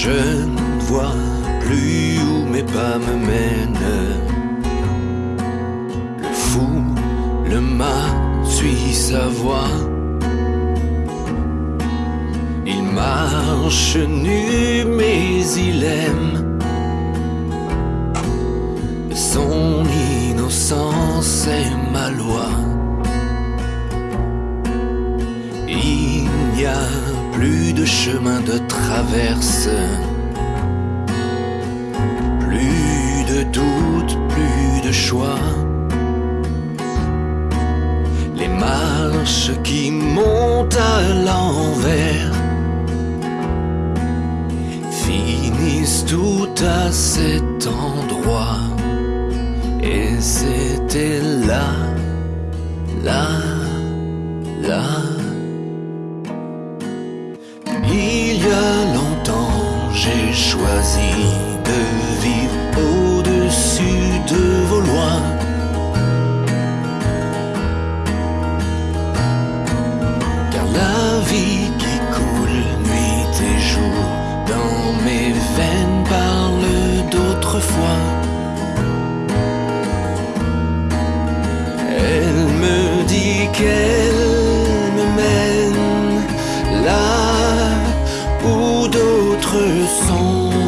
Je ne vois plus où mes pas me mènent. Le fou, le mât suit sa voie. Il marche nu, mais il aime. Son innocence est ma loi. Plus de chemin de traverse. Plus de doute, plus de choix. Les marches qui montent à l'envers finissent tout à cet endroit. Et c'était là, là, là. Il y a longtemps, j'ai choisi de vivre au-dessus de vos lois. Car la vie qui coule nuit et jour dans mes veines parle d'autrefois. Elle me dit qu'elle 送